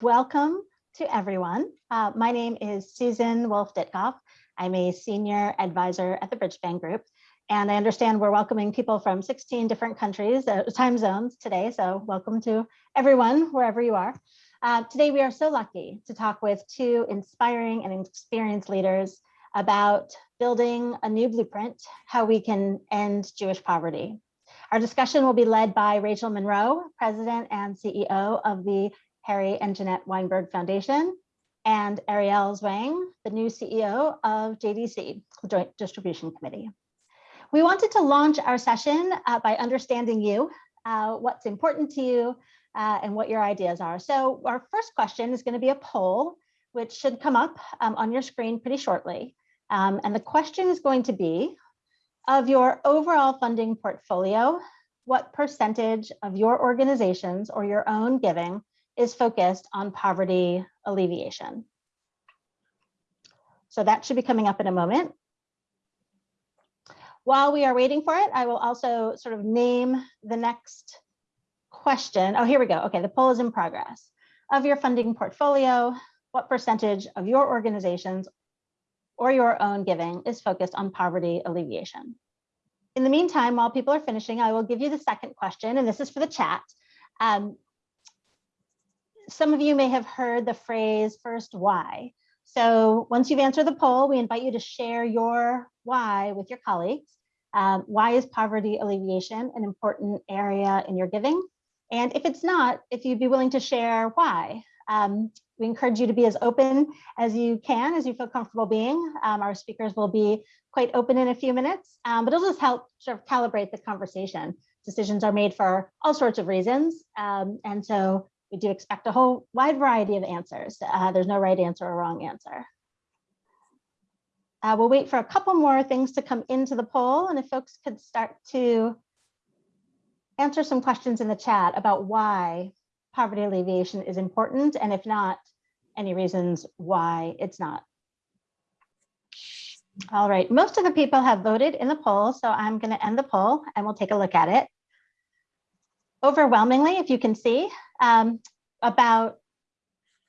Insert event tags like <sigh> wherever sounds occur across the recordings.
welcome to everyone. Uh, my name is Susan Wolf Ditkoff. I'm a senior advisor at the Bridgespan Group, and I understand we're welcoming people from 16 different countries, uh, time zones today. So welcome to everyone, wherever you are. Uh, today, we are so lucky to talk with two inspiring and experienced leaders about building a new blueprint, how we can end Jewish poverty. Our discussion will be led by Rachel Monroe, President and CEO of the Harry and Jeanette Weinberg Foundation, and Ariel Zwang, the new CEO of JDC, the Joint Distribution Committee. We wanted to launch our session uh, by understanding you, uh, what's important to you, uh, and what your ideas are. So our first question is going to be a poll, which should come up um, on your screen pretty shortly. Um, and the question is going to be, of your overall funding portfolio, what percentage of your organizations or your own giving is focused on poverty alleviation? So that should be coming up in a moment. While we are waiting for it, I will also sort of name the next question. Oh, here we go. Okay, the poll is in progress. Of your funding portfolio, what percentage of your organizations or your own giving is focused on poverty alleviation. In the meantime, while people are finishing, I will give you the second question, and this is for the chat. Um, some of you may have heard the phrase first why. So once you've answered the poll, we invite you to share your why with your colleagues. Um, why is poverty alleviation an important area in your giving? And if it's not, if you'd be willing to share why. Um, we encourage you to be as open as you can, as you feel comfortable being. Um, our speakers will be quite open in a few minutes, um, but it'll just help sort of calibrate the conversation. Decisions are made for all sorts of reasons. Um, and so we do expect a whole wide variety of answers. Uh, there's no right answer or wrong answer. Uh, we'll wait for a couple more things to come into the poll. And if folks could start to answer some questions in the chat about why poverty alleviation is important, and if not, any reasons why it's not. All right, most of the people have voted in the poll, so I'm going to end the poll and we'll take a look at it. Overwhelmingly, if you can see, um, about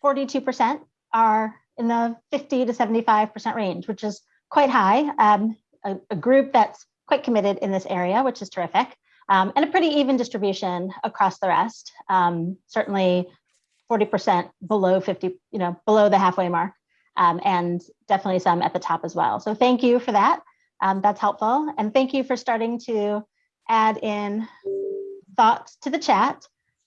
42% are in the 50 to 75% range, which is quite high. Um, a, a, group that's quite committed in this area, which is terrific um, and a pretty even distribution across the rest. Um, certainly 40% below 50, you know, below the halfway mark, um, and definitely some at the top as well. So thank you for that. Um, that's helpful. And thank you for starting to add in thoughts to the chat.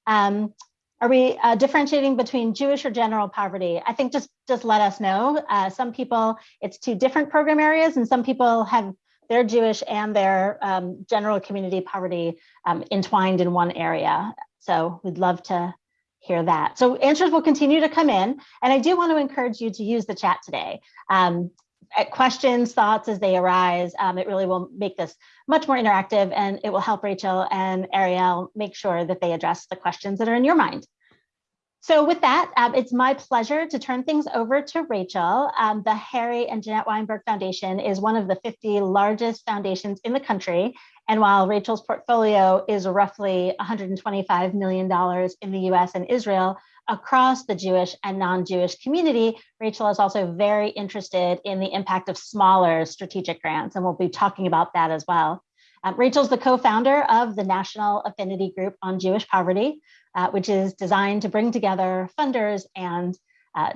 Um, are we uh, differentiating between Jewish or general poverty? I think just just let us know. Uh, some people, it's two different program areas, and some people have their Jewish and their um, general community poverty um, entwined in one area. So we'd love to hear that. So answers will continue to come in. And I do want to encourage you to use the chat today. Um, questions, thoughts as they arise, um, it really will make this much more interactive and it will help Rachel and Ariel make sure that they address the questions that are in your mind. So with that, um, it's my pleasure to turn things over to Rachel. Um, the Harry and Jeanette Weinberg Foundation is one of the 50 largest foundations in the country. And while Rachel's portfolio is roughly $125 million in the US and Israel, across the Jewish and non-Jewish community, Rachel is also very interested in the impact of smaller strategic grants, and we'll be talking about that as well. Um, Rachel's the co-founder of the National Affinity Group on Jewish Poverty, uh, which is designed to bring together funders and uh,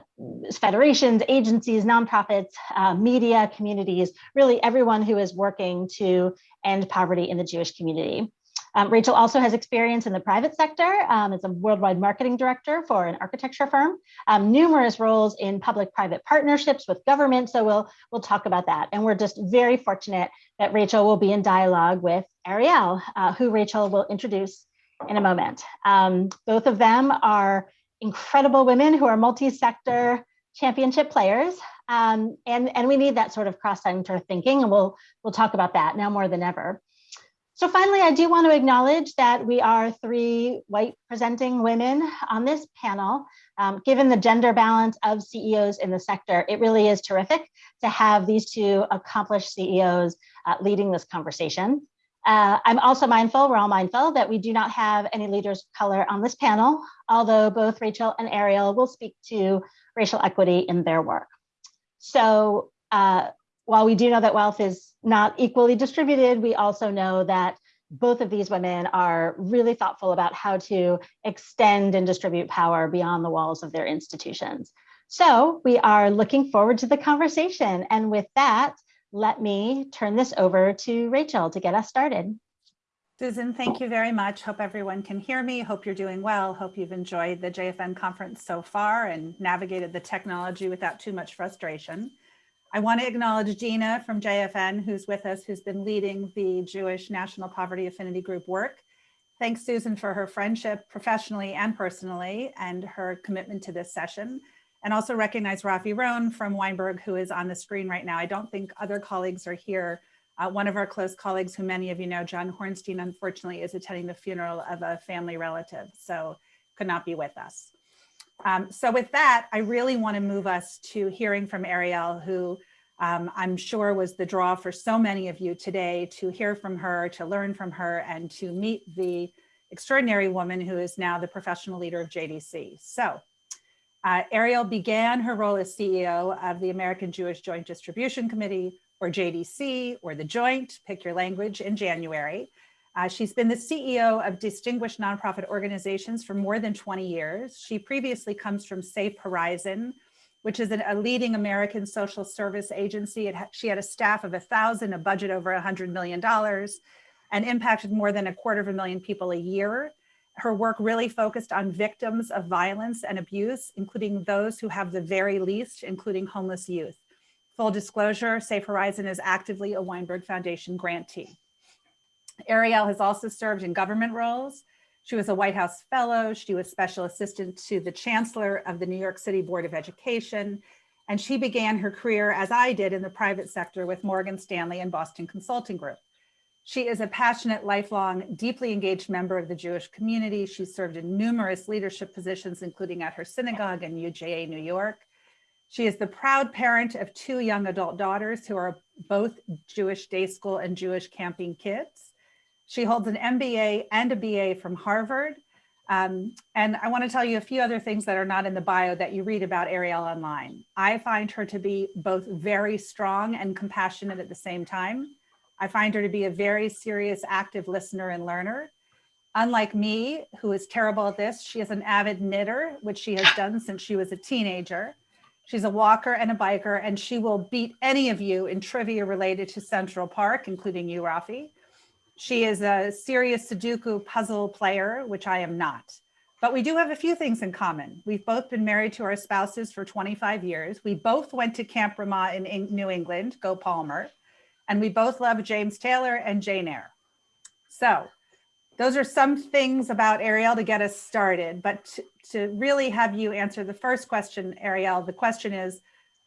federations, agencies, nonprofits, uh, media, communities, really everyone who is working to end poverty in the Jewish community. Um, Rachel also has experience in the private sector um, as a worldwide marketing director for an architecture firm, um, numerous roles in public-private partnerships with government. So we'll we'll talk about that. And we're just very fortunate that Rachel will be in dialogue with Ariel, uh, who Rachel will introduce in a moment. Um, both of them are incredible women who are multi-sector championship players. Um, and, and we need that sort of cross-sector thinking, and we'll, we'll talk about that now more than ever. So finally, I do want to acknowledge that we are three white presenting women on this panel. Um, given the gender balance of CEOs in the sector, it really is terrific to have these two accomplished CEOs uh, leading this conversation. Uh, I'm also mindful, we're all mindful, that we do not have any leaders of color on this panel, although both Rachel and Ariel will speak to racial equity in their work. So uh, while we do know that wealth is not equally distributed, we also know that both of these women are really thoughtful about how to extend and distribute power beyond the walls of their institutions. So we are looking forward to the conversation. And with that, let me turn this over to Rachel to get us started. Susan, thank you very much. Hope everyone can hear me. Hope you're doing well. Hope you've enjoyed the JFN conference so far and navigated the technology without too much frustration. I want to acknowledge Gina from JFN, who's with us, who's been leading the Jewish National Poverty Affinity Group work. Thanks, Susan, for her friendship professionally and personally and her commitment to this session. And also recognize Rafi Rone from Weinberg, who is on the screen right now. I don't think other colleagues are here. Uh, one of our close colleagues, who many of you know, John Hornstein, unfortunately is attending the funeral of a family relative, so could not be with us. Um, so with that, I really want to move us to hearing from Ariel, who um, I'm sure was the draw for so many of you today to hear from her, to learn from her, and to meet the extraordinary woman who is now the professional leader of JDC. So uh, Ariel began her role as CEO of the American Jewish Joint Distribution Committee, or JDC, or the Joint, pick your language, in January. Uh, she's been the CEO of distinguished nonprofit organizations for more than 20 years. She previously comes from Safe Horizon, which is an, a leading American social service agency. Ha she had a staff of a thousand, a budget over a $100 million, and impacted more than a quarter of a million people a year. Her work really focused on victims of violence and abuse, including those who have the very least, including homeless youth. Full disclosure, Safe Horizon is actively a Weinberg Foundation grantee. Ariel has also served in government roles. She was a White House fellow. She was special assistant to the chancellor of the New York City Board of Education. And she began her career, as I did, in the private sector with Morgan Stanley and Boston Consulting Group. She is a passionate, lifelong, deeply engaged member of the Jewish community. She served in numerous leadership positions, including at her synagogue in UJA, New York. She is the proud parent of two young adult daughters who are both Jewish day school and Jewish camping kids. She holds an MBA and a BA from Harvard. Um, and I want to tell you a few other things that are not in the bio that you read about Ariel online. I find her to be both very strong and compassionate at the same time. I find her to be a very serious, active listener and learner. Unlike me, who is terrible at this, she is an avid knitter, which she has done since she was a teenager. She's a walker and a biker, and she will beat any of you in trivia related to Central Park, including you, Rafi. She is a serious Sudoku puzzle player, which I am not. But we do have a few things in common. We've both been married to our spouses for 25 years. We both went to Camp Ramah in New England, go Palmer. And we both love James Taylor and Jane Eyre. So those are some things about Ariel to get us started. But to, to really have you answer the first question, Ariel, the question is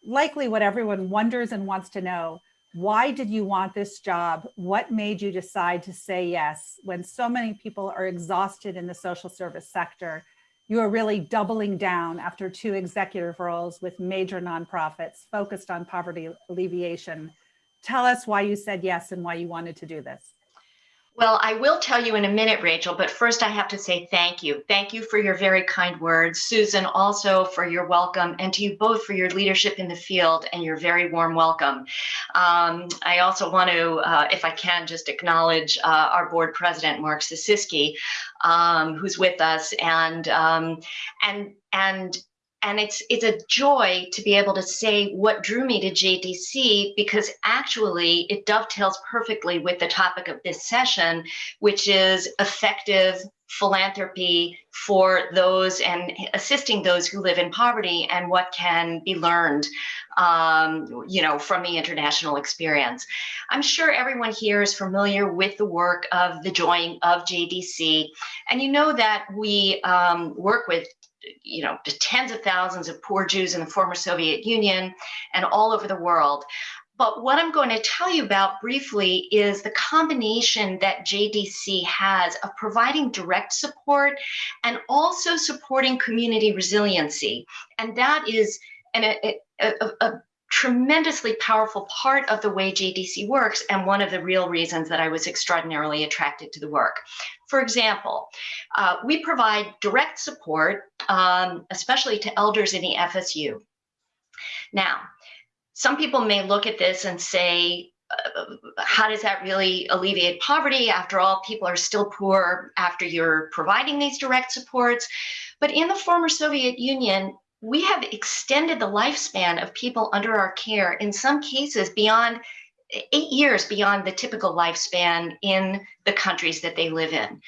likely what everyone wonders and wants to know. Why did you want this job? What made you decide to say yes when so many people are exhausted in the social service sector? You are really doubling down after two executive roles with major nonprofits focused on poverty alleviation. Tell us why you said yes and why you wanted to do this. Well, I will tell you in a minute, Rachel, but first I have to say thank you. Thank you for your very kind words. Susan, also for your welcome, and to you both for your leadership in the field and your very warm welcome. Um, I also want to, uh, if I can, just acknowledge uh, our board president, Mark Sisisky, um, who's with us, and um, and and and it's it's a joy to be able to say what drew me to JDC because actually it dovetails perfectly with the topic of this session, which is effective philanthropy for those and assisting those who live in poverty and what can be learned um, you know from the international experience. I'm sure everyone here is familiar with the work of the join of jdc and you know that we um, work with you know, to tens of thousands of poor Jews in the former Soviet Union and all over the world. But what I'm going to tell you about briefly is the combination that JDC has of providing direct support and also supporting community resiliency. And that is an, a, a, a tremendously powerful part of the way JDC works and one of the real reasons that I was extraordinarily attracted to the work. For example, uh, we provide direct support, um, especially to elders in the FSU. Now, some people may look at this and say, uh, how does that really alleviate poverty? After all, people are still poor after you're providing these direct supports. But in the former Soviet Union, we have extended the lifespan of people under our care, in some cases beyond eight years beyond the typical lifespan in the countries that they live in.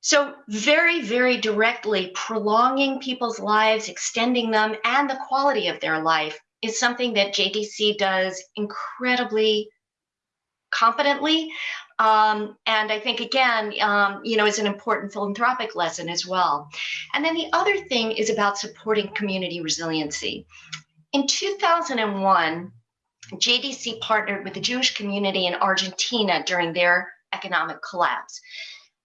So very, very directly prolonging people's lives, extending them, and the quality of their life is something that JDC does incredibly competently. Um, and I think, again, um, you know, is an important philanthropic lesson as well. And then the other thing is about supporting community resiliency. In 2001, JDC partnered with the Jewish community in Argentina during their economic collapse.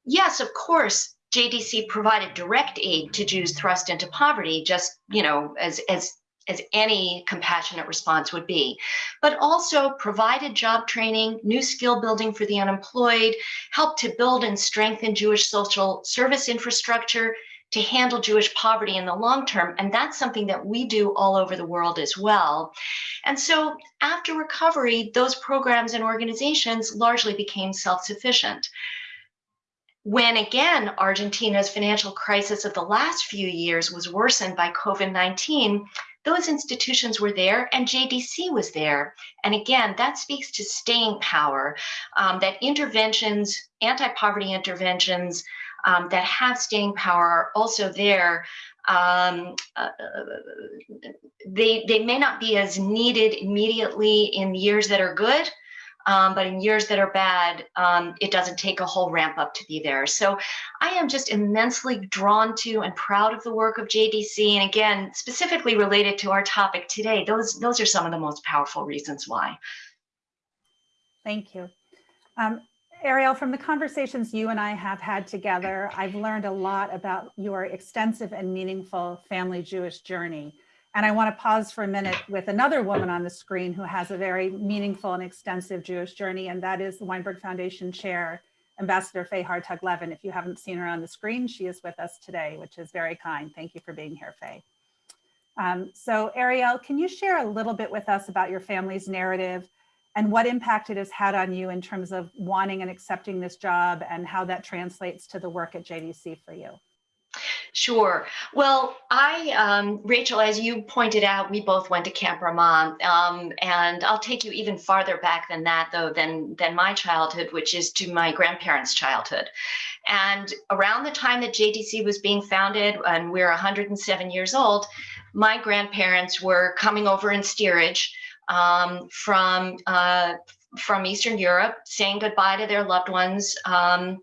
Yes, of course, JDC provided direct aid to Jews thrust into poverty, just, you know, as, as as any compassionate response would be, but also provided job training, new skill building for the unemployed, helped to build and strengthen Jewish social service infrastructure to handle Jewish poverty in the long term. And that's something that we do all over the world as well. And so after recovery, those programs and organizations largely became self-sufficient when again Argentina's financial crisis of the last few years was worsened by COVID 19, those institutions were there and JDC was there. And again, that speaks to staying power, um, that interventions, anti-poverty interventions um, that have staying power are also there. Um, uh, they, they may not be as needed immediately in years that are good, um, but in years that are bad, um, it doesn't take a whole ramp up to be there. So I am just immensely drawn to and proud of the work of JDC. And again, specifically related to our topic today, those, those are some of the most powerful reasons why. Thank you. Um, Ariel, from the conversations you and I have had together, I've learned a lot about your extensive and meaningful family Jewish journey. And I want to pause for a minute with another woman on the screen who has a very meaningful and extensive Jewish journey, and that is the Weinberg Foundation Chair, Ambassador Faye Hartog Levin. If you haven't seen her on the screen, she is with us today, which is very kind. Thank you for being here, Faye. Um, so Ariel, can you share a little bit with us about your family's narrative and what impact it has had on you in terms of wanting and accepting this job and how that translates to the work at JDC for you? Sure. Well, I, um, Rachel, as you pointed out, we both went to Camp Ramah, um, and I'll take you even farther back than that, though, than than my childhood, which is to my grandparents' childhood. And around the time that JDC was being founded, and we're 107 years old, my grandparents were coming over in steerage um, from uh, from Eastern Europe, saying goodbye to their loved ones. Um,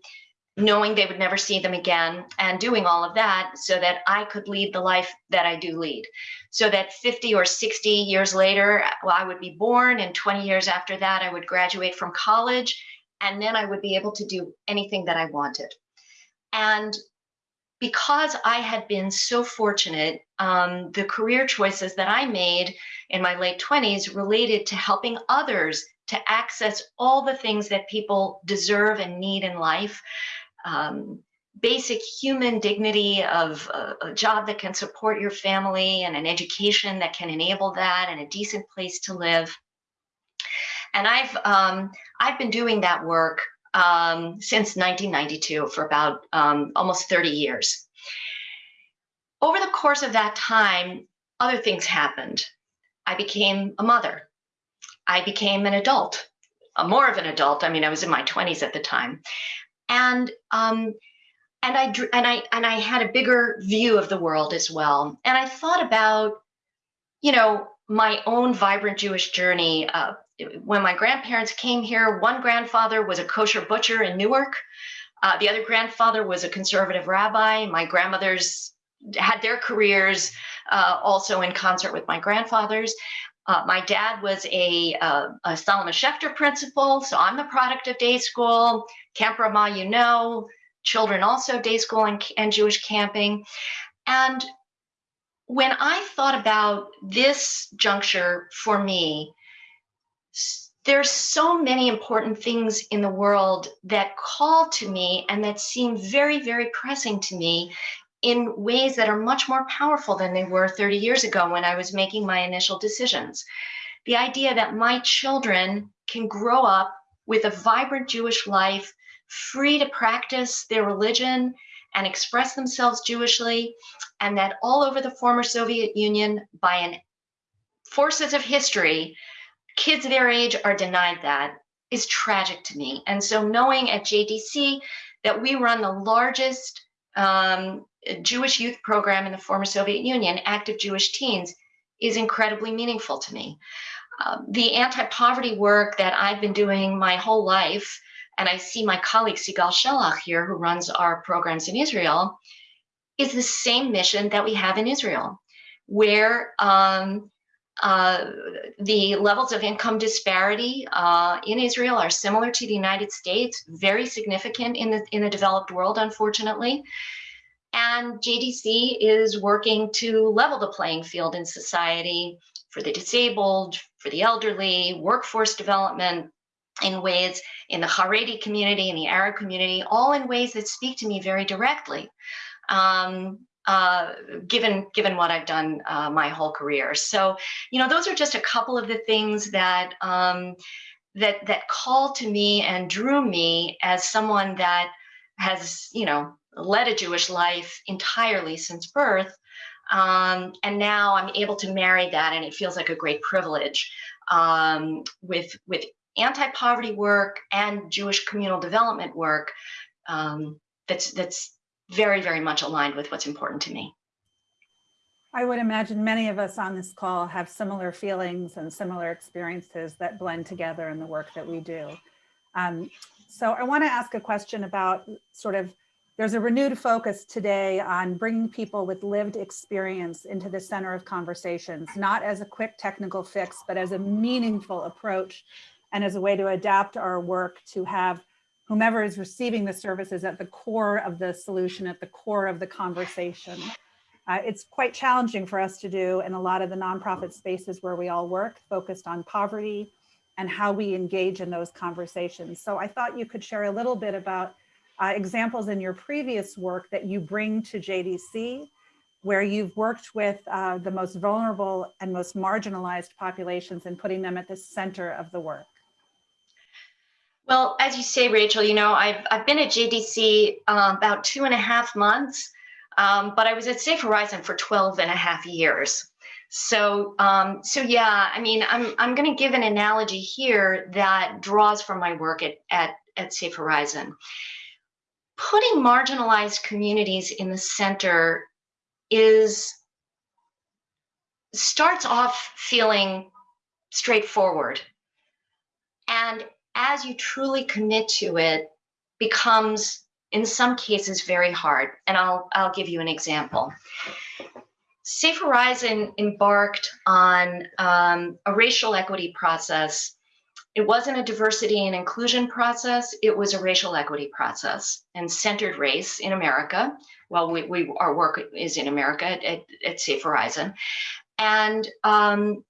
knowing they would never see them again and doing all of that so that I could lead the life that I do lead. So that 50 or 60 years later, well, I would be born and 20 years after that, I would graduate from college and then I would be able to do anything that I wanted. And because I had been so fortunate, um, the career choices that I made in my late 20s related to helping others to access all the things that people deserve and need in life um, basic human dignity of a, a, job that can support your family and an education that can enable that and a decent place to live. And I've um, I've been doing that work um, since 1992 for about um, almost 30 years. Over the course of that time, other things happened. I became a mother. I became an adult, more of an adult. I mean, I was in my 20s at the time and um, and I and I and I had a bigger view of the world as well. And I thought about, you know, my own vibrant Jewish journey. Uh, when my grandparents came here, one grandfather was a kosher butcher in Newark. Uh, the other grandfather was a conservative rabbi. My grandmothers had their careers uh, also in concert with my grandfather's. Uh, my dad was a, uh, a Solomon Schechter principal, so I'm the product of day school. Camp Ramah, you know, children also day school and, and Jewish camping. And when I thought about this juncture for me, there's so many important things in the world that call to me and that seem very, very pressing to me in ways that are much more powerful than they were 30 years ago when I was making my initial decisions. The idea that my children can grow up with a vibrant Jewish life, free to practice their religion and express themselves Jewishly, and that all over the former Soviet Union, by an forces of history, kids their age are denied that is tragic to me. And so knowing at JDC that we run the largest um, Jewish youth program in the former Soviet Union, Active Jewish Teens, is incredibly meaningful to me. Um, the anti-poverty work that I've been doing my whole life, and I see my colleague Sigal Shelach here, who runs our programs in Israel, is the same mission that we have in Israel, where um, uh, the levels of income disparity uh, in Israel are similar to the United States, very significant in the in the developed world, unfortunately. And JDC is working to level the playing field in society for the disabled, for the elderly, workforce development in ways in the Haredi community, in the Arab community, all in ways that speak to me very directly. Um, uh, given given what I've done uh, my whole career, so you know those are just a couple of the things that um, that that called to me and drew me as someone that has you know led a Jewish life entirely since birth. Um, and now I'm able to marry that, and it feels like a great privilege um, with with anti-poverty work and Jewish communal development work. Um, that's that's very very much aligned with what's important to me. I would imagine many of us on this call have similar feelings and similar experiences that blend together in the work that we do. Um, so I want to ask a question about sort of there's a renewed focus today on bringing people with lived experience into the center of conversations, not as a quick technical fix, but as a meaningful approach and as a way to adapt our work to have whomever is receiving the services at the core of the solution, at the core of the conversation. Uh, it's quite challenging for us to do in a lot of the nonprofit spaces where we all work, focused on poverty and how we engage in those conversations. So I thought you could share a little bit about uh, examples in your previous work that you bring to JDC, where you've worked with uh, the most vulnerable and most marginalized populations and putting them at the center of the work. Well, as you say, Rachel, you know, I've, I've been at JDC uh, about two and a half months, um, but I was at Safe Horizon for 12 and a half years. So, um, so yeah, I mean, I'm, I'm going to give an analogy here that draws from my work at, at, at Safe Horizon putting marginalized communities in the center is starts off feeling straightforward and as you truly commit to it becomes in some cases very hard and i'll i'll give you an example safe horizon embarked on um, a racial equity process it wasn't a diversity and inclusion process, it was a racial equity process and centered race in America. Well, we, we our work is in America at, at, Safe Horizon. And um,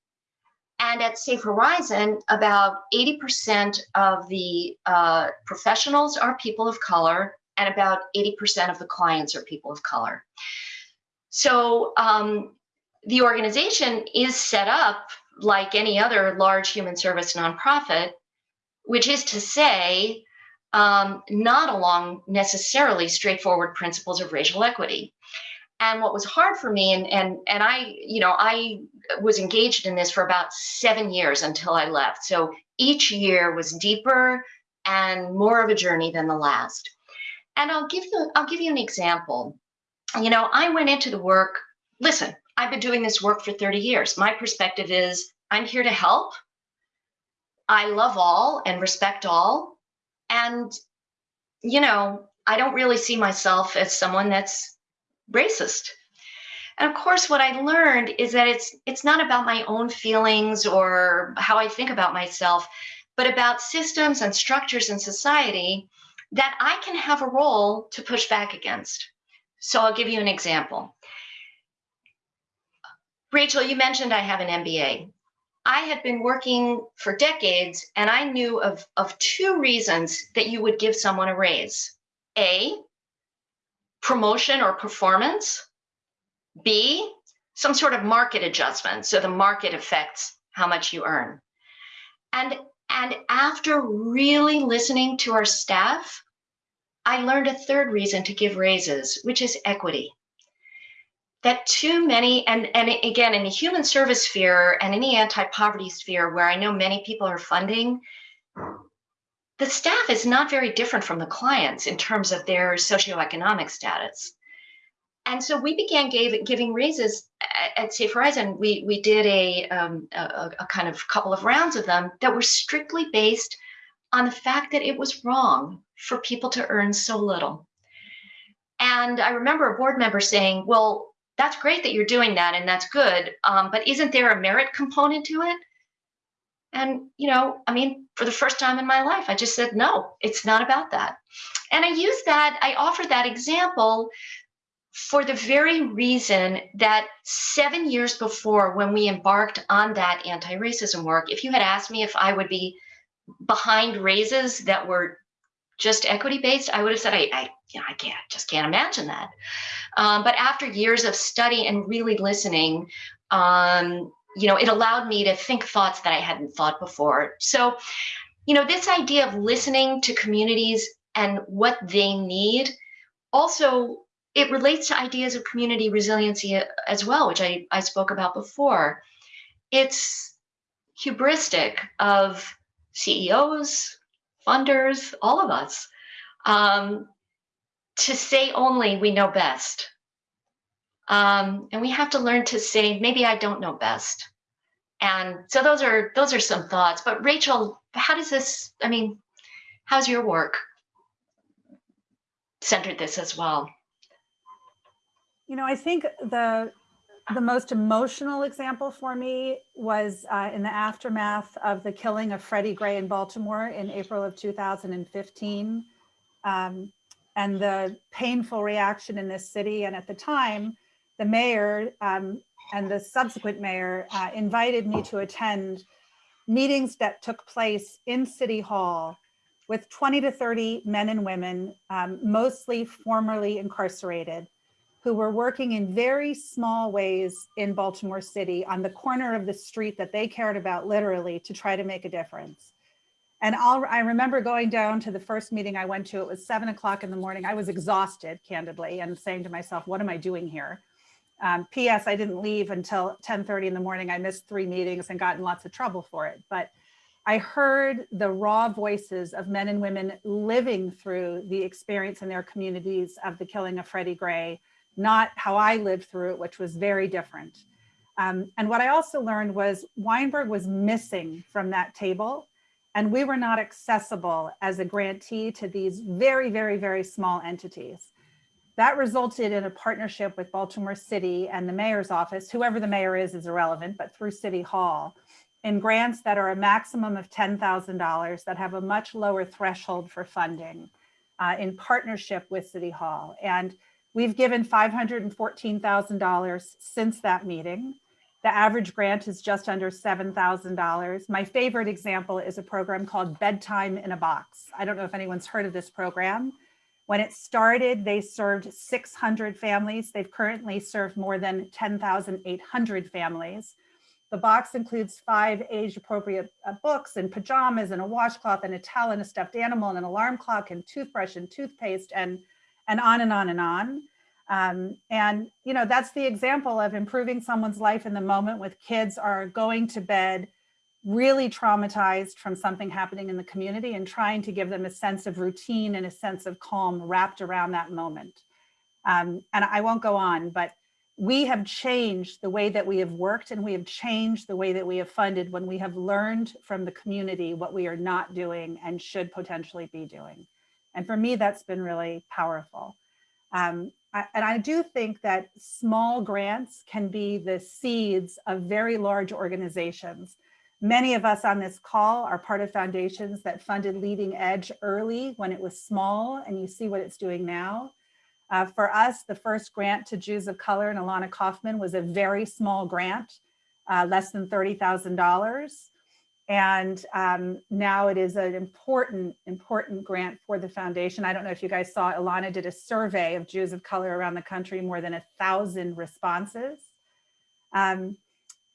and at Safe Horizon, about 80% of the uh, professionals are people of color, and about 80% of the clients are people of color. So um, the organization is set up like any other large human service nonprofit, which is to say, um, not along necessarily straightforward principles of racial equity. And what was hard for me, and and and I, you know, I was engaged in this for about seven years until I left. So each year was deeper and more of a journey than the last. And I'll give you I'll give you an example. You know, I went into the work. Listen, I've been doing this work for 30 years. My perspective is I'm here to help. I love all and respect all. And, you know, I don't really see myself as someone that's racist. And of course, what I learned is that it's it's not about my own feelings or how I think about myself, but about systems and structures in society that I can have a role to push back against. So I'll give you an example Rachel, you mentioned I have an MBA. I had been working for decades and I knew of, of two reasons that you would give someone a raise. A, promotion or performance. B, some sort of market adjustment. So the market affects how much you earn. And, and after really listening to our staff, I learned a third reason to give raises, which is equity that too many, and, and again, in the human service sphere and in the anti-poverty sphere, where I know many people are funding, the staff is not very different from the clients in terms of their socioeconomic status. And so we began gave, giving raises at, at Safe Horizon. We, we did a, um, a, a kind of couple of rounds of them that were strictly based on the fact that it was wrong for people to earn so little. And I remember a board member saying, well, that's great that you're doing that and that's good. Um, but isn't there a merit component to it? And, you know, I mean, for the first time in my life, I just said, no, it's not about that. And I use that, I offer that example for the very reason that seven years before, when we embarked on that anti racism work, if you had asked me if I would be behind raises that were just equity based, I would have said, I, I, I can't, just can't imagine that. Um, but after years of study and really listening, um, you know, it allowed me to think thoughts that I hadn't thought before. So, you know, this idea of listening to communities and what they need also it relates to ideas of community resiliency as well, which I, I spoke about before. It's hubristic of CEOs, funders, all of us, um, to say only we know best. Um, and we have to learn to say, maybe I don't know best. And so those are those are some thoughts. But Rachel, how does this, I mean, how's your work centered this as well? You know, I think the the most emotional example for me was uh, in the aftermath of the killing of Freddie Gray in Baltimore in April of 2015. Um, and the painful reaction in this city. And at the time, the mayor um, and the subsequent mayor uh, invited me to attend meetings that took place in City Hall with 20 to 30 men and women, um, mostly formerly incarcerated, who were working in very small ways in Baltimore City on the corner of the street that they cared about literally to try to make a difference. And I'll, I remember going down to the first meeting I went to, it was seven o'clock in the morning. I was exhausted, candidly, and saying to myself, what am I doing here? Um, P.S. I didn't leave until 10.30 in the morning. I missed three meetings and got in lots of trouble for it. But I heard the raw voices of men and women living through the experience in their communities of the killing of Freddie Gray, not how I lived through it, which was very different. Um, and what I also learned was Weinberg was missing from that table and we were not accessible as a grantee to these very, very, very small entities. That resulted in a partnership with Baltimore City and the mayor's office, whoever the mayor is is irrelevant, but through City Hall, in grants that are a maximum of $10,000 that have a much lower threshold for funding uh, in partnership with City Hall. And We've given $514,000 since that meeting. The average grant is just under $7,000. My favorite example is a program called Bedtime in a Box. I don't know if anyone's heard of this program. When it started, they served 600 families. They've currently served more than 10,800 families. The box includes five age appropriate uh, books and pajamas and a washcloth and a towel and a stuffed animal and an alarm clock and toothbrush and toothpaste and and on and on and on. Um, and, you know, that's the example of improving someone's life in the moment with kids are going to bed really traumatized from something happening in the community and trying to give them a sense of routine and a sense of calm wrapped around that moment. Um, and I won't go on, but we have changed the way that we have worked and we have changed the way that we have funded when we have learned from the community what we are not doing and should potentially be doing. And for me, that's been really powerful. Um, I, and I do think that small grants can be the seeds of very large organizations. Many of us on this call are part of foundations that funded Leading Edge early when it was small, and you see what it's doing now. Uh, for us, the first grant to Jews of Color and Ilana Kaufman was a very small grant, uh, less than $30,000. And um, now it is an important, important grant for the foundation. I don't know if you guys saw, Ilana did a survey of Jews of color around the country, more than a thousand responses. Um,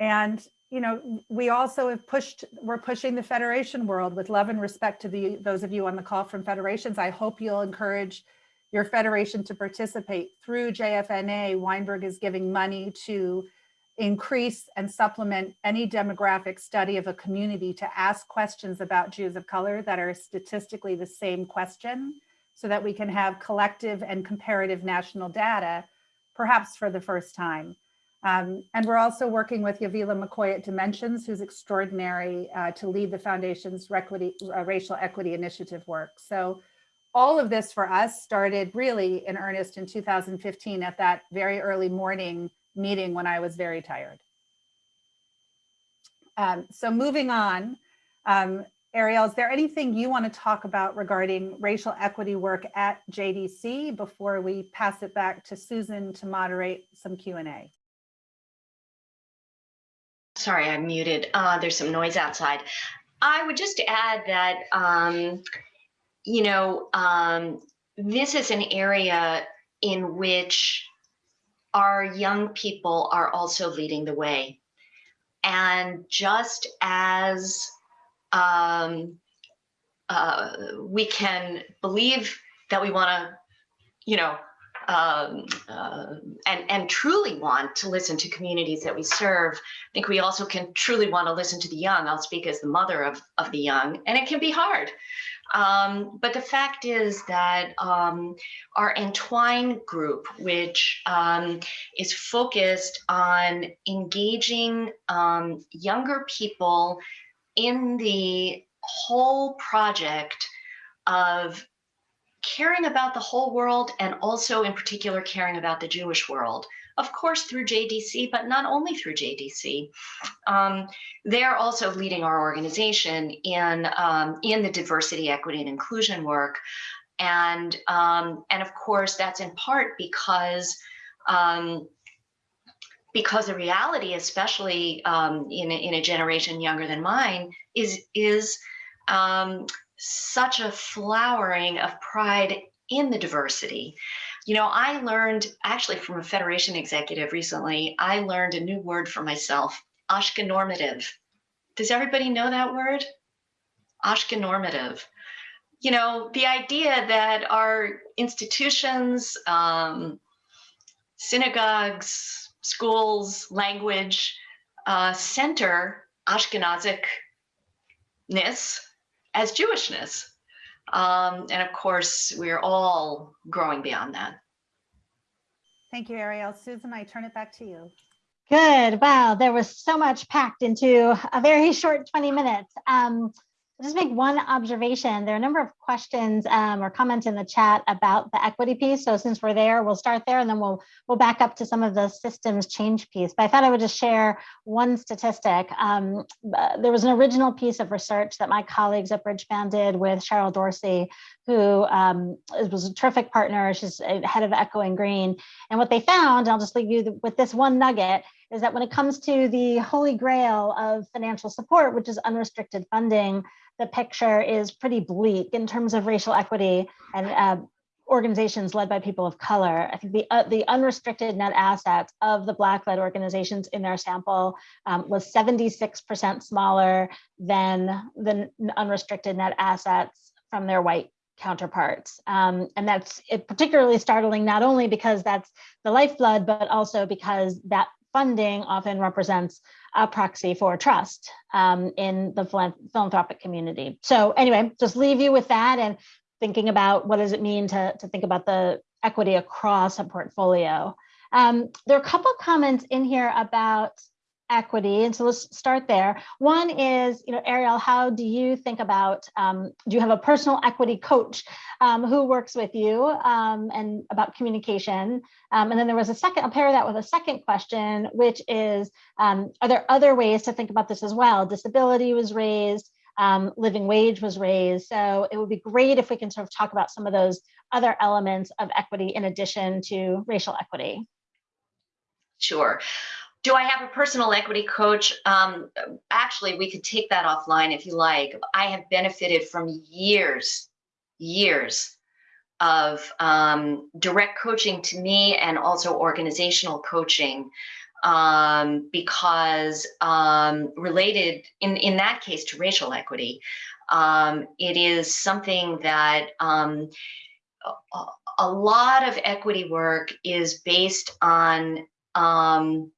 and, you know, we also have pushed, we're pushing the Federation world with love and respect to the those of you on the call from federations. I hope you'll encourage your federation to participate through JFNA. Weinberg is giving money to increase and supplement any demographic study of a community to ask questions about Jews of color that are statistically the same question so that we can have collective and comparative national data, perhaps for the first time. Um, and we're also working with Yavilah McCoy at Dimensions, who's extraordinary uh, to lead the foundation's equity, uh, racial equity initiative work. So all of this for us started really in earnest in 2015 at that very early morning meeting when I was very tired. Um, so moving on, um, Ariel, is there anything you want to talk about regarding racial equity work at JDC before we pass it back to Susan to moderate some Q&A? Sorry, I'm muted. Uh, there's some noise outside. I would just add that, um, you know, um, this is an area in which our young people are also leading the way. And just as um, uh, we can believe that we want to, you know, um, uh, and, and truly want to listen to communities that we serve, I think we also can truly want to listen to the young. I'll speak as the mother of, of the young, and it can be hard. Um, but the fact is that um, our Entwine group, which um, is focused on engaging um, younger people in the whole project of caring about the whole world and also in particular caring about the Jewish world of course, through JDC, but not only through JDC. Um, they're also leading our organization in, um, in the diversity, equity, and inclusion work. And, um, and of course, that's in part because um, because the reality, especially um, in, a, in a generation younger than mine, is, is um, such a flowering of pride in the diversity. You know, I learned actually from a Federation executive recently, I learned a new word for myself, Ashkenormative. Does everybody know that word? Ashkenormative. You know, the idea that our institutions, um, synagogues, schools, language, uh, center Ashkenazicness as Jewishness. Um, and of course, we're all growing beyond that. Thank you, Ariel. Susan, I turn it back to you. Good. Wow, there was so much packed into a very <laughs> short 20 minutes. Um, I'll just make one observation. There are a number of questions um, or comments in the chat about the equity piece. So since we're there, we'll start there and then we'll we'll back up to some of the systems change piece. But I thought I would just share one statistic. Um, uh, there was an original piece of research that my colleagues at Bridgespan did with Cheryl Dorsey, who um, was a terrific partner. She's head of Echoing Green. And what they found, I'll just leave you with this one nugget, is that when it comes to the holy grail of financial support, which is unrestricted funding, the picture is pretty bleak in terms of racial equity and uh, organizations led by people of color. I think the, uh, the unrestricted net assets of the Black-led organizations in their sample um, was 76% smaller than the unrestricted net assets from their white counterparts. Um, and that's particularly startling, not only because that's the lifeblood, but also because that funding often represents a proxy for trust um, in the philanthropic community. So anyway, just leave you with that and thinking about what does it mean to, to think about the equity across a portfolio. Um, there are a couple comments in here about equity. And so let's start there. One is, you know, Ariel, how do you think about, um, do you have a personal equity coach um, who works with you um, and about communication? Um, and then there was a second, I'll pair that with a second question, which is, um, are there other ways to think about this as well? Disability was raised, um, living wage was raised. So it would be great if we can sort of talk about some of those other elements of equity in addition to racial equity? Sure. Do I have a personal equity coach? Um, actually, we could take that offline if you like. I have benefited from years, years of um, direct coaching to me and also organizational coaching um, because um, related in, in that case to racial equity, um, it is something that um, a, lot of equity work is based on um,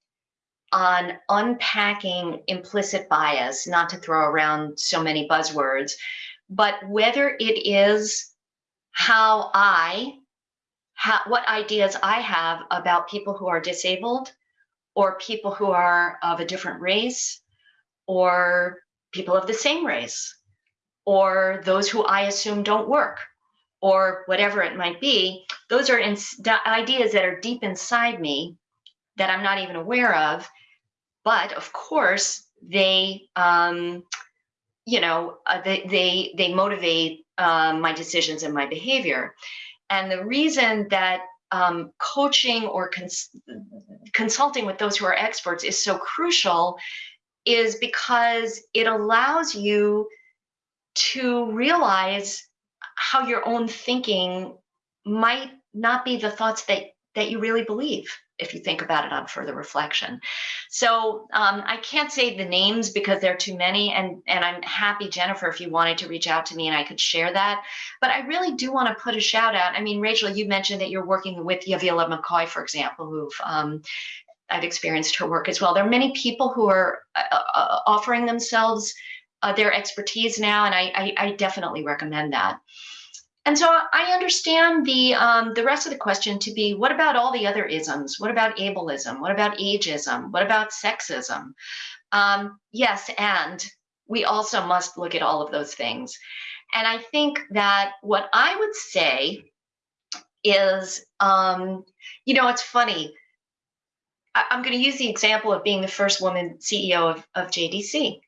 on unpacking implicit bias, not to throw around so many buzzwords, but whether it is how I, ha what ideas I have about people who are disabled or people who are of a different race or people of the same race or those who I assume don't work or whatever it might be, those are ideas that are deep inside me that I'm not even aware of. But of course, they, um, you know, uh, they, they, they motivate um, my decisions and my behavior. And the reason that um, coaching or cons consulting with those who are experts is so crucial is because it allows you to realize how your own thinking might not be the thoughts that that you really believe if you think about it on further reflection. So um, I can't say the names because there are too many and, and I'm happy, Jennifer, if you wanted to reach out to me and I could share that. But I really do want to put a shout out. I mean, Rachel, you mentioned that you're working with Yavilah McCoy, for example, who've um, I've experienced her work as well. There are many people who are uh, uh, offering themselves uh, their expertise now, and I, I, I definitely recommend that. And so I understand the um, the rest of the question to be, what about all the other isms? What about ableism? What about ageism? What about sexism? Um, yes, and we also must look at all of those things. And I think that what I would say is, um, you know, it's funny. I, am going to use the example of being the first woman CEO of, of JDC.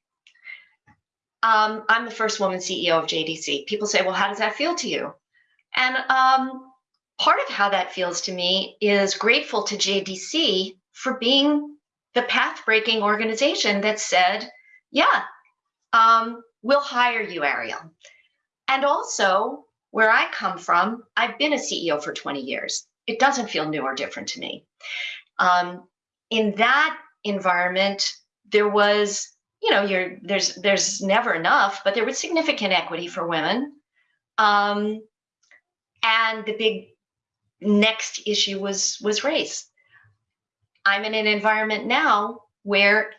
Um, I'm the first woman CEO of JDC. People say, well, how does that feel to you? And um, part of how that feels to me is grateful to JDC for being the path breaking organization that said, yeah, um, we'll hire you, Ariel. And also, where I come from, I've been a CEO for 20 years. It doesn't feel new or different to me. Um, in that environment, there was you know, you're there's there's never enough, but there was significant equity for women. Um, and the big next issue was was race. I'm in an environment now where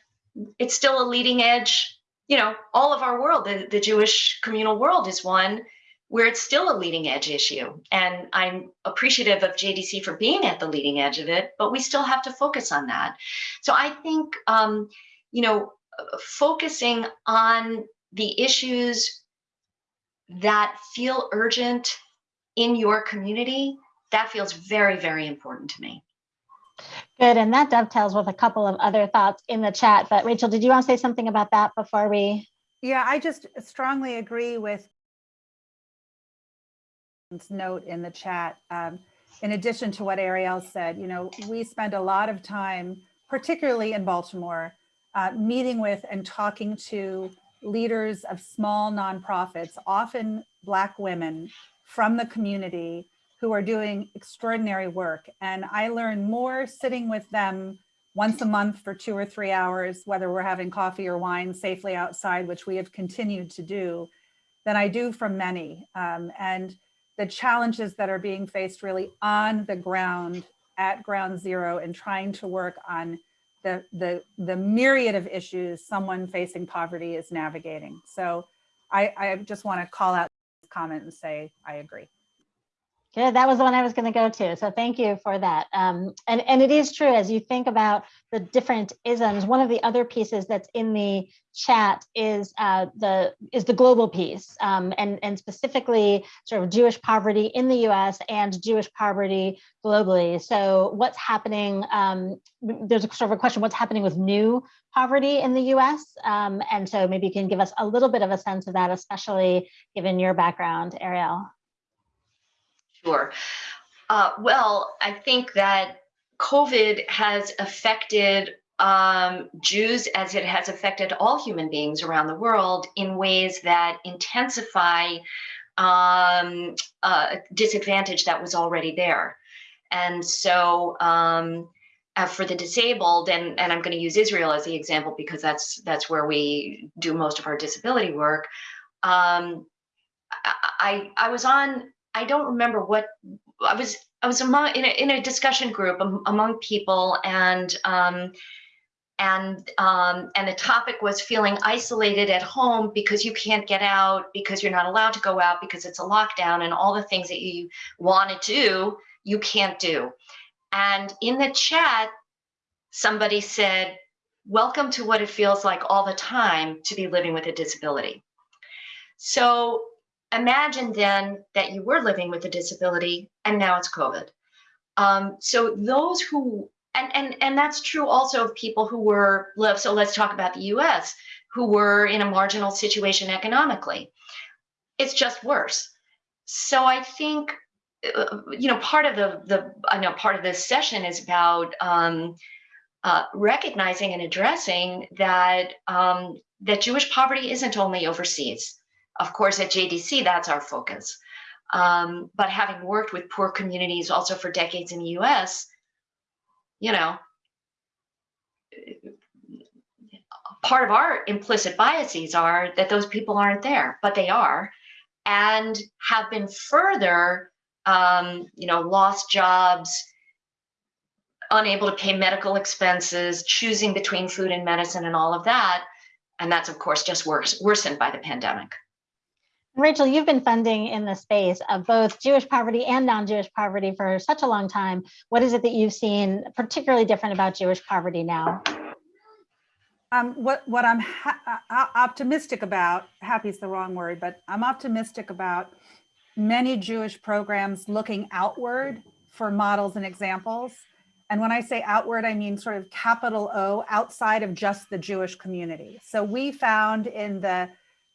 it's still a leading edge, you know, all of our world, the, the Jewish communal world is one where it's still a leading edge issue. And I'm appreciative of JDC for being at the leading edge of it, but we still have to focus on that. So I think, um, you know, focusing on the issues that feel urgent in your community, that feels very, very important to me. Good, and that dovetails with a couple of other thoughts in the chat. But Rachel, did you want to say something about that before we? Yeah, I just strongly agree with note in the chat. Um, in addition to what Ariel said, you know, we spend a lot of time, particularly in Baltimore, uh, meeting with and talking to leaders of small nonprofits, often Black women from the community who are doing extraordinary work. And I learn more sitting with them once a month for two or three hours, whether we're having coffee or wine safely outside, which we have continued to do, than I do from many. Um, and the challenges that are being faced really on the ground at ground zero and trying to work on the, the, the myriad of issues someone facing poverty is navigating. So I, I just want to call out this comment and say, I agree. Good, that was the one I was going to go to. So thank you for that. Um, and, and it is true, as you think about the different isms, one of the other pieces that's in the chat is uh, the is the global piece, um, and, and specifically sort of Jewish poverty in the US and Jewish poverty globally. So what's happening, um, there's a sort of a question, what's happening with new poverty in the US? Um, and so maybe you can give us a little bit of a sense of that, especially given your background, Ariel. Sure. Uh, well, I think that COVID has affected um, Jews as it has affected all human beings around the world in ways that intensify um, disadvantage that was already there. And so um, uh, for the disabled, and, and I'm going to use Israel as the example because that's that's where we do most of our disability work. Um, I I was on. I don't remember what I was. I was among in a, in a discussion group am, among people, and um, and um, and the topic was feeling isolated at home because you can't get out because you're not allowed to go out because it's a lockdown and all the things that you want to do you can't do. And in the chat, somebody said, welcome to what it feels like all the time to be living with a disability. So imagine then that you were living with a disability and now it's COVID. Um, so those who, and, and, and that's true also of people who were, so let's talk about the US, who were in a marginal situation economically. It's just worse. So I think uh, you know, part of the the I know part of this session is about um, uh, recognizing and addressing that um, that Jewish poverty isn't only overseas. Of course, at JDC, that's our focus. Um, but having worked with poor communities also for decades in the U.S., you know, part of our implicit biases are that those people aren't there, but they are, and have been further um, you know, lost jobs, unable to pay medical expenses, choosing between food and medicine and all of that. And that's, of course, just worse, worsened by the pandemic. Rachel, you've been funding in the space of both Jewish poverty and non-Jewish poverty for such a long time. What is it that you've seen particularly different about Jewish poverty now? Um, what what I'm optimistic about, happy is the wrong word, but I'm optimistic about many Jewish programs looking outward for models and examples. And when I say outward, I mean sort of capital O outside of just the Jewish community. So we found in the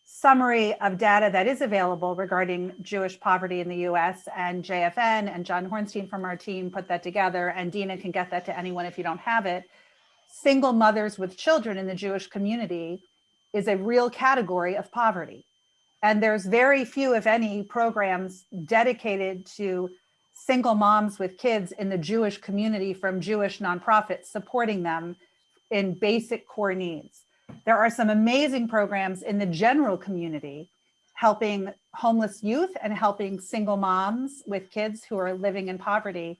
summary of data that is available regarding Jewish poverty in the US and JFN and John Hornstein from our team put that together and Dina can get that to anyone if you don't have it. Single mothers with children in the Jewish community is a real category of poverty. And there's very few, if any, programs dedicated to single moms with kids in the Jewish community from Jewish nonprofits supporting them in basic core needs. There are some amazing programs in the general community helping homeless youth and helping single moms with kids who are living in poverty.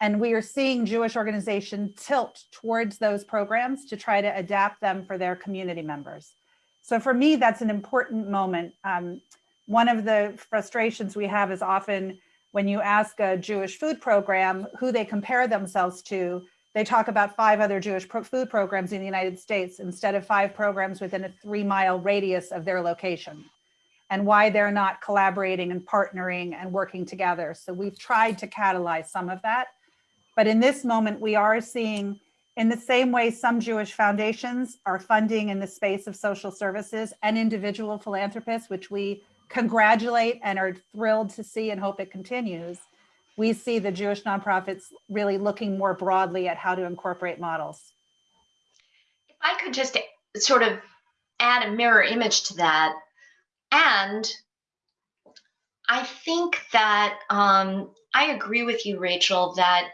And we are seeing Jewish organizations tilt towards those programs to try to adapt them for their community members. So for me, that's an important moment. Um, one of the frustrations we have is often when you ask a Jewish food program who they compare themselves to, they talk about five other Jewish pro food programs in the United States instead of five programs within a three mile radius of their location and why they're not collaborating and partnering and working together. So we've tried to catalyze some of that. But in this moment, we are seeing in the same way, some Jewish foundations are funding in the space of social services and individual philanthropists, which we congratulate and are thrilled to see and hope it continues. We see the Jewish nonprofits really looking more broadly at how to incorporate models. If I could just sort of add a mirror image to that, and I think that um, I agree with you, Rachel, that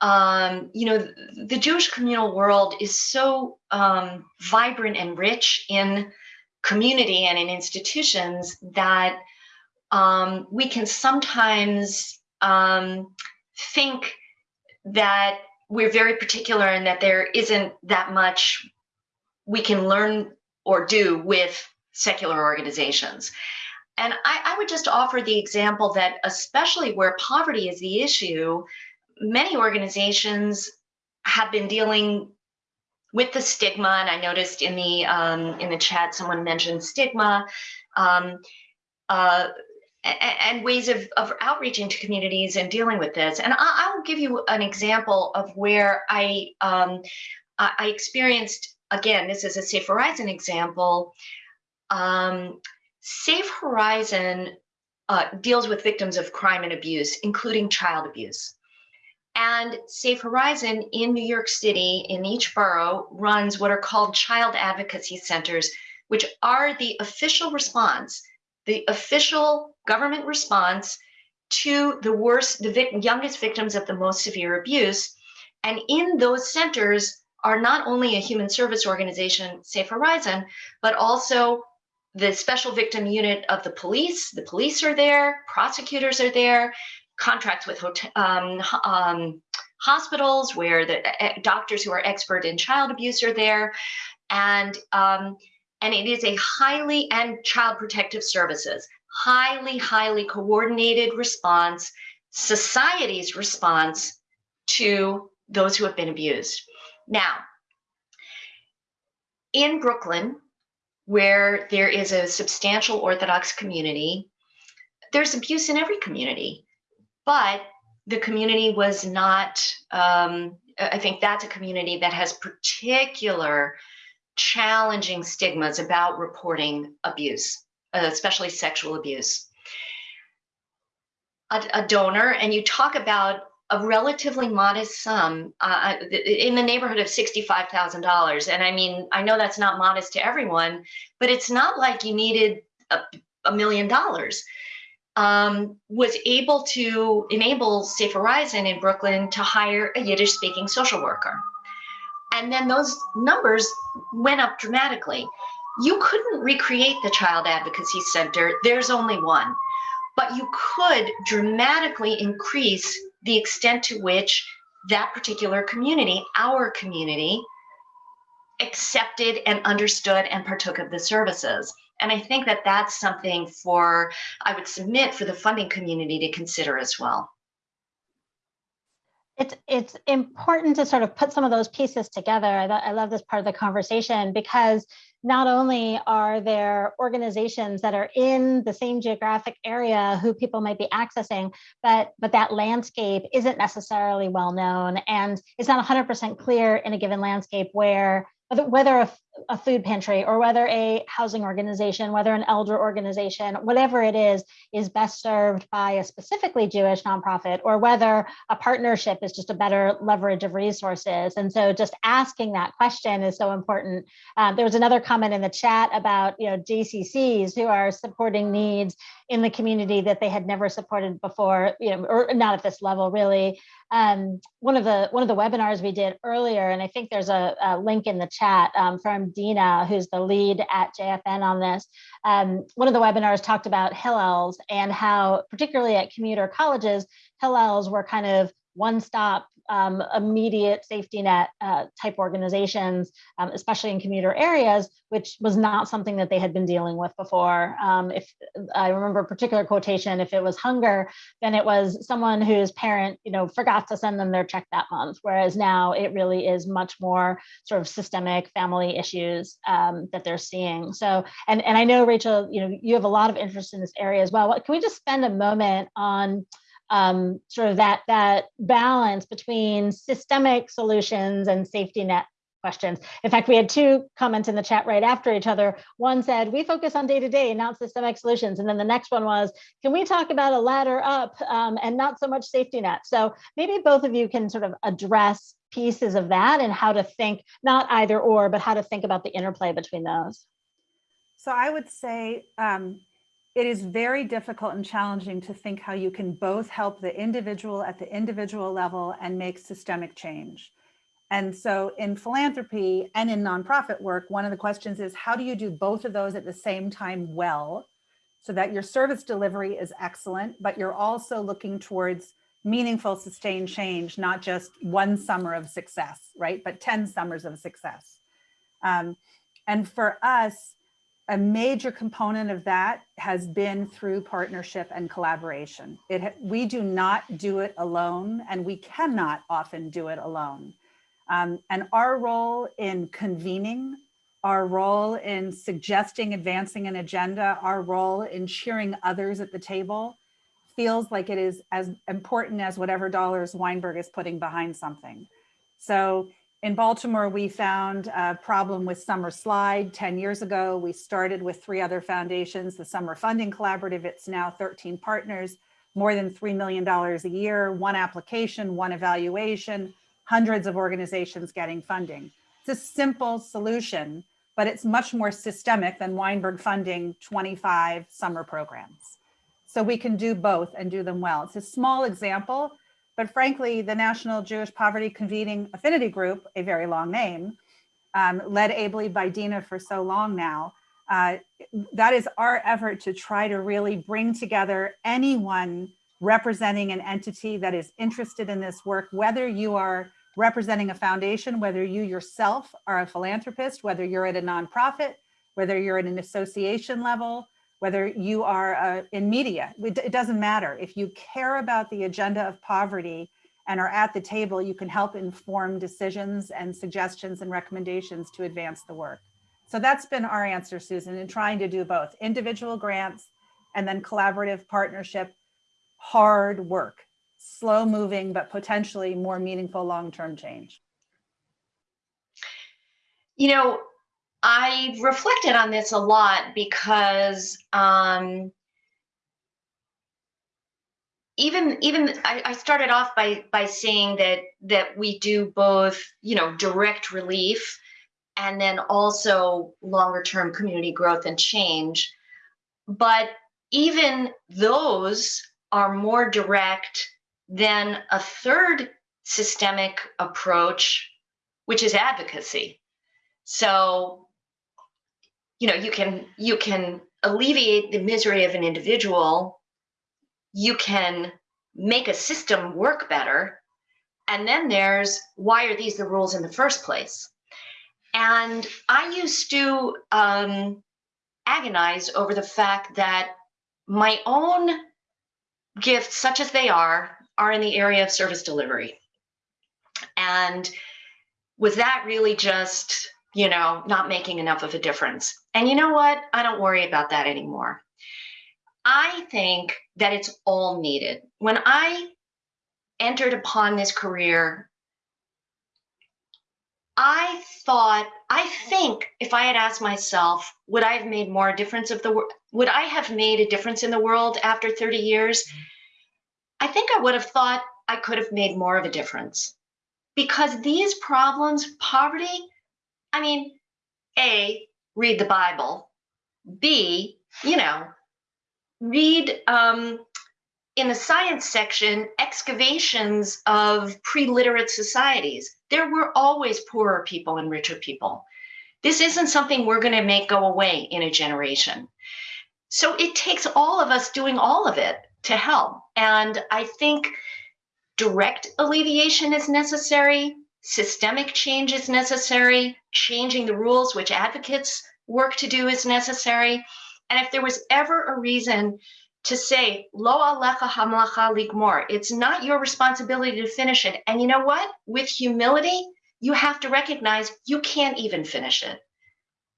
um, you know, the Jewish communal world is so um, vibrant and rich in community and in institutions that um, we can sometimes um, think that we're very particular and that there isn't that much we can learn or do with secular organizations. And I, I would just offer the example that especially where poverty is the issue, many organizations have been dealing with the stigma, and I noticed in the um, in the chat someone mentioned stigma, um, uh, and ways of, of outreaching to communities and dealing with this. And I, I will give you an example of where I um, I experienced again. This is a Safe Horizon example. Um, Safe Horizon uh, deals with victims of crime and abuse, including child abuse. And Safe Horizon in New York City, in each borough, runs what are called child advocacy centers, which are the official response, the official government response to the worst, the vic- youngest victims of the most severe abuse. And in those centers are not only a human service organization, Safe Horizon, but also the special victim unit of the police. The police are there, prosecutors are there, contracts with um, um, hospitals where the doctors who are expert in child abuse are there, and um, and it is a highly and child protective services highly highly coordinated response, society's response to those who have been abused. Now, in Brooklyn, where there is a substantial Orthodox community, there's abuse in every community but the community was not um, i think that's a community that has particular challenging stigmas about reporting abuse especially sexual abuse a, a, donor and you talk about a relatively modest sum uh, in the neighborhood of $65000 and i mean i know that's not modest to everyone but it's not like you needed a, a million dollars um, was able to enable Safe Horizon in Brooklyn to hire a Yiddish speaking social worker. And then those numbers went up dramatically. You couldn't recreate the Child Advocacy Center, there's only one, but you could dramatically increase the extent to which that particular community, our community, accepted and understood and partook of the services. And I think that that's something for, I would submit for the funding community to consider as well. It's, it's important to sort of put some of those pieces together. I, I love this part of the conversation because not only are there organizations that are in the same geographic area who people might be accessing, but but that landscape isn't necessarily well known. And it's not 100% clear in a given landscape where whether a, a, food pantry or whether a housing organization, whether an elder organization, whatever it is, is best served by a specifically Jewish nonprofit, or whether a partnership is just a better leverage of resources. And so just asking that question is so important. Um, there was another comment in the chat about you know JCCs who are supporting needs in the community that they had never supported before, you know, or not at this level really. Um, one of the one of the webinars we did earlier, and I think there's a, a link in the chat um, from Dina, who's the lead at JFN on this. Um, one of the webinars talked about Hillels and how, particularly at commuter colleges, Hillels were kind of one-stop um, immediate safety net uh, type organizations, um, especially in commuter areas, which was not something that they had been dealing with before. Um, if I remember a particular quotation, if it was hunger, then it was someone whose parent, you know, forgot to send them their check that month. Whereas now it really is much more sort of systemic family issues um, that they're seeing. So, and and I know Rachel, you know, you have a lot of interest in this area as well. What, can we just spend a moment on um, sort of that that balance between systemic solutions and safety net questions. In fact, we had two comments in the chat right after each other. One said, we focus on day-to-day, -day, not systemic solutions. And then the next one was, can we talk about a ladder up um, and not so much safety net? So maybe both of you can sort of address pieces of that and how to think, not either or, but how to think about the interplay between those. So I would say, um, it is very difficult and challenging to think how you can both help the individual at the individual level and make systemic change. And so in philanthropy and in nonprofit work, one of the questions is how do you do both of those at the same time well, so that your service delivery is excellent, but you're also looking towards meaningful sustained change, not just one summer of success, right? But 10 summers of success. Um, and for us, a major component of that has been through partnership and collaboration. It, we do not do it alone and we cannot often do it alone. Um, and our role in convening, our role in suggesting advancing an agenda, our role in cheering others at the table feels like it is as important as whatever dollars Weinberg is putting behind something. So in Baltimore, we found a problem with Summer Slide 10 years ago. We started with three other foundations, the Summer Funding Collaborative. It's now 13 partners, more than $3 million a year, one application, one evaluation, hundreds of organizations getting funding. It's a simple solution, but it's much more systemic than Weinberg funding 25 summer programs. So we can do both and do them well. It's a small example, but frankly, the National Jewish Poverty Convening Affinity Group, a very long name, um, led ably by Dina for so long now, uh, that is our effort to try to really bring together anyone representing an entity that is interested in this work, whether you are representing a foundation, whether you yourself are a philanthropist, whether you're at a nonprofit, whether you're at an association level, whether you are uh, in media, it doesn't matter. If you care about the agenda of poverty and are at the table, you can help inform decisions and suggestions and recommendations to advance the work. So that's been our answer, Susan, in trying to do both individual grants and then collaborative partnership, hard work, slow moving, but potentially more meaningful long-term change. You know, I reflected on this a lot because um, even even I, I, started off by by saying that that we do both, you know, direct relief and then also longer term community growth and change. But even those are more direct than a third systemic approach, which is advocacy. So, you know, you can you can alleviate the misery of an individual, you can make a system work better, and then there's why are these the rules in the first place? And I used to um, agonize over the fact that my own gifts, such as they are, are in the area of service delivery. And was that really just, you know, not making enough of a difference? And you know what? I don't worry about that anymore. I think that it's all needed. When I entered upon this career, I thought, I think if I had asked myself, would I have made more difference of the world? Would I have made a difference in the world after 30 years? I think I would have thought I could have made more of a difference because these problems, poverty, I mean, A, read the Bible, B, you know, read um, in the science section excavations of pre-literate societies. There were always poorer people and richer people. This isn't something we're going to make go away in a generation. So it takes all of us doing all of it to help. And I think direct alleviation is necessary, systemic change is necessary, changing the rules which advocates work to do is necessary. And if there was ever a reason to say, Lo alecha hamlacha ligmor, it's not your responsibility to finish it. And you know what? With humility, you have to recognize you can't even finish it.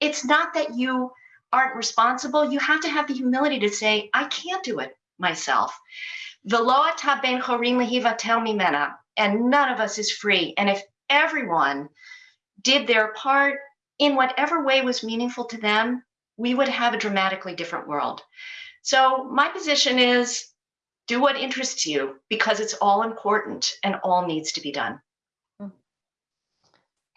It's not that you aren't responsible. You have to have the humility to say, I can't do it myself. The loa ben chorin lehivatel mimena, and none of us is free. And if everyone did their part in whatever way was meaningful to them, we would have a dramatically different world. So my position is do what interests you because it's all important and all needs to be done.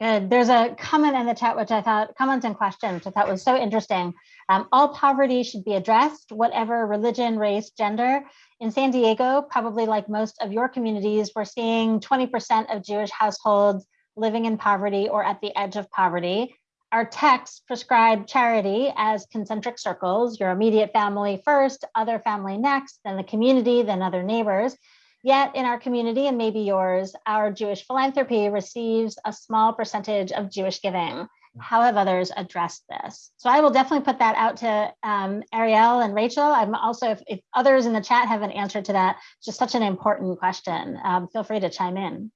Good. There's a comment in the chat, which I thought, comments and questions, which I thought was so interesting. Um, all poverty should be addressed, whatever religion, race, gender. In San Diego, probably like most of your communities, we're seeing 20% of Jewish households living in poverty or at the edge of poverty. Our texts prescribe charity as concentric circles, your immediate family first, other family next, then the community, then other neighbors. Yet in our community and maybe yours, our Jewish philanthropy receives a small percentage of Jewish giving. How have others addressed this? So I will definitely put that out to um, Ariel and Rachel. I'm also, if, if, others in the chat have an answer to that, just such an important question. Um, feel free to chime in.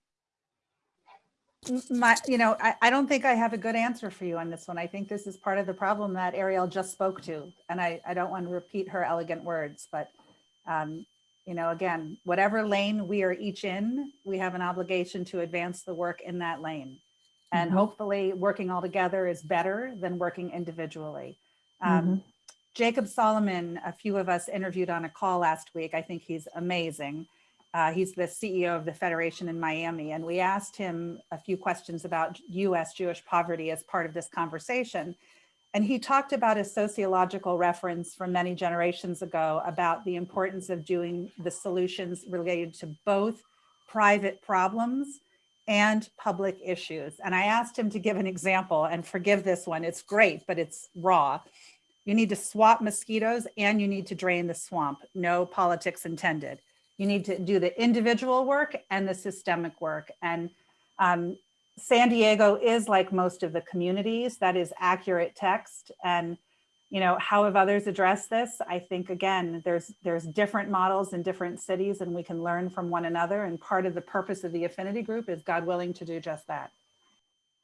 My, you know, I, I don't think I have a good answer for you on this one. I think this is part of the problem that Ariel just spoke to, and I, I don't want to repeat her elegant words, but um, you know, again, whatever lane we are each in, we have an obligation to advance the work in that lane. And Mhm. hopefully working all together is better than working individually. Um, Jacob Solomon, a few of us interviewed on a call last week. I think he's amazing. Uh, he's the CEO of the Federation in Miami, and we asked him a few questions about US Jewish poverty as part of this conversation. And he talked about a sociological reference from many generations ago about the importance of doing the solutions related to both private problems and public issues. And I asked him to give an example and forgive this one. It's great, but it's raw. You need to swap mosquitoes and you need to drain the swamp. No politics intended. You need to do the individual work and the systemic work. And um, San Diego is like most of the communities, that is accurate text. And, you know, how have others addressed this? I think, again, there's, there's different models in different cities and we can learn from one another. And part of the purpose of the affinity group is God willing to do just that.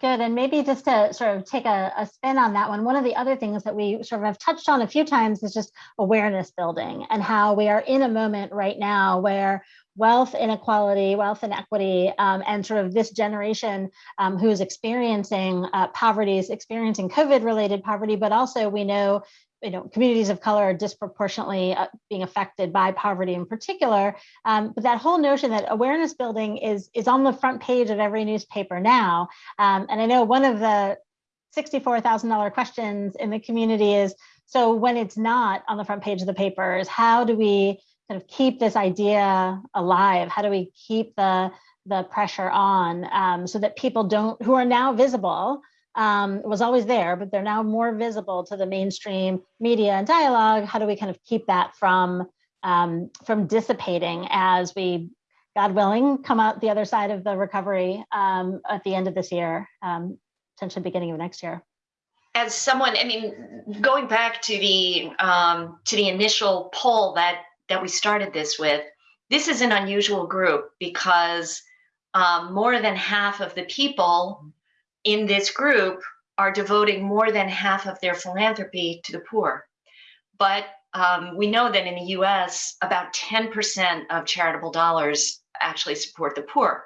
Good. And maybe just to sort of take a, a spin on that one, one of the other things that we sort of have touched on a few times is just awareness building and how we are in a moment right now where wealth inequality, wealth inequity, um, and sort of this generation um, who is experiencing uh, poverty is experiencing COVID related poverty, but also we know you know, communities of color are disproportionately uh, being affected by poverty in particular. Um, but that whole notion that awareness building is, is on the front page of every newspaper now. Um, and I know one of the $64,000 questions in the community is, so when it's not on the front page of the papers, how do we of keep this idea alive? How do we keep the, the pressure on um, so that people don't, who are now visible, um, was always there, but they're now more visible to the mainstream media and dialogue. How do we kind of keep that from um, from dissipating as we, God willing, come out the other side of the recovery um, at the end of this year, um, potentially beginning of next year? As someone, I mean, going back to the um, to the initial poll that that we started this with, this is an unusual group because um, more than half of the people in this group are devoting more than half of their philanthropy to the poor. But um, we know that in the US, about 10% of charitable dollars actually support the poor.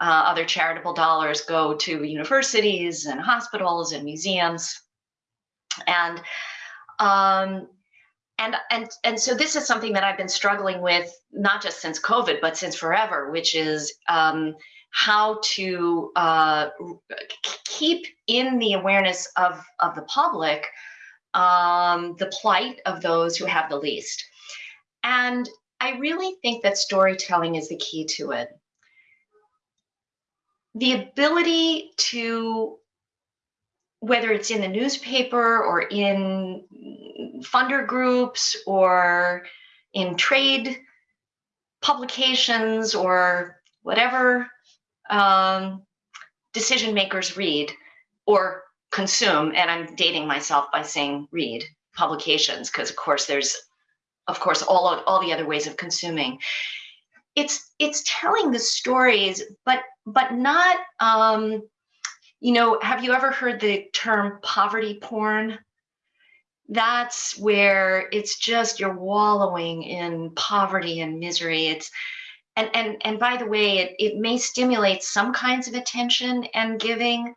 Uh, other charitable dollars go to universities and hospitals and museums. And um, and and and so this is something that I've been struggling with not just since COVID, but since forever, which is um, how to uh, keep in the awareness of, of the public um, the plight of those who have the least. And I really think that storytelling is the key to it. The ability to, whether it's in the newspaper or in funder groups or in trade publications or whatever um, decision makers read or consume, and I'm dating myself by saying read publications, because of course there's, of course, all of, all the other ways of consuming. It's it's telling the stories, but but not, um, you know, have you ever heard the term poverty porn? That's where it's just you're wallowing in poverty and misery. It's and and and by the way it, it may stimulate some kinds of attention and giving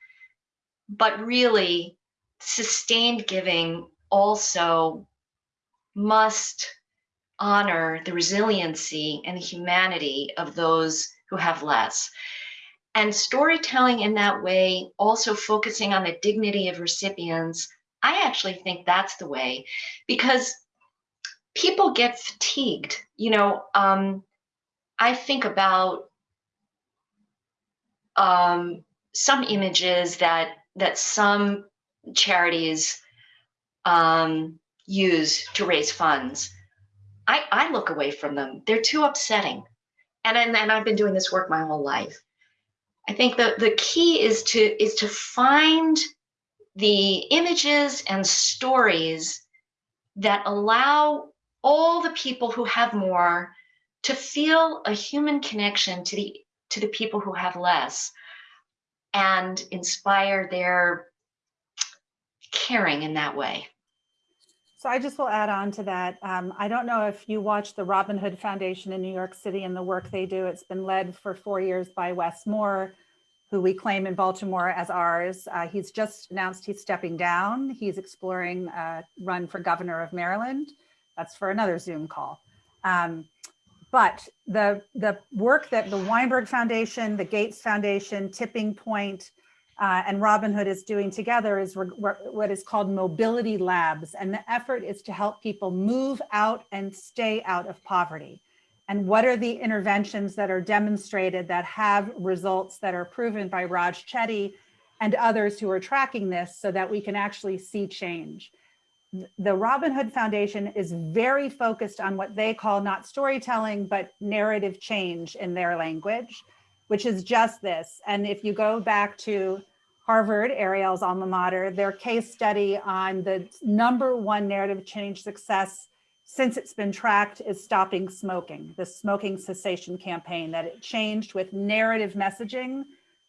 but really sustained giving also must honor the resiliency and the humanity of those who have less and storytelling in that way also focusing on the dignity of recipients i actually think that's the way because people get fatigued you know um, I think about um, some images that that some charities um, use to raise funds. I, I look away from them. They're too upsetting. And, and, and I've been doing this work my whole life. I think the, the key is to is to find the images and stories that allow all the people who have more to feel a human connection to the to the people who have less and inspire their caring in that way. So I just will add on to that. Um, I don't know if you watch the Robin Hood Foundation in New York City and the work they do. It's been led for four years by Wes Moore, who we claim in Baltimore as ours. Uh, he's just announced he's stepping down. He's exploring a run for governor of Maryland. That's for another Zoom call. Um, but the, the work that the Weinberg Foundation, the Gates Foundation, Tipping Point, uh, and Robin Hood is doing together is what is called mobility labs. And the effort is to help people move out and stay out of poverty. And what are the interventions that are demonstrated that have results that are proven by Raj Chetty and others who are tracking this so that we can actually see change. The Robin Hood Foundation is very focused on what they call not storytelling, but narrative change in their language, which is just this. And if you go back to Harvard, Ariel's alma mater, their case study on the number one narrative change success since it's been tracked is stopping smoking, the smoking cessation campaign, that it changed with narrative messaging,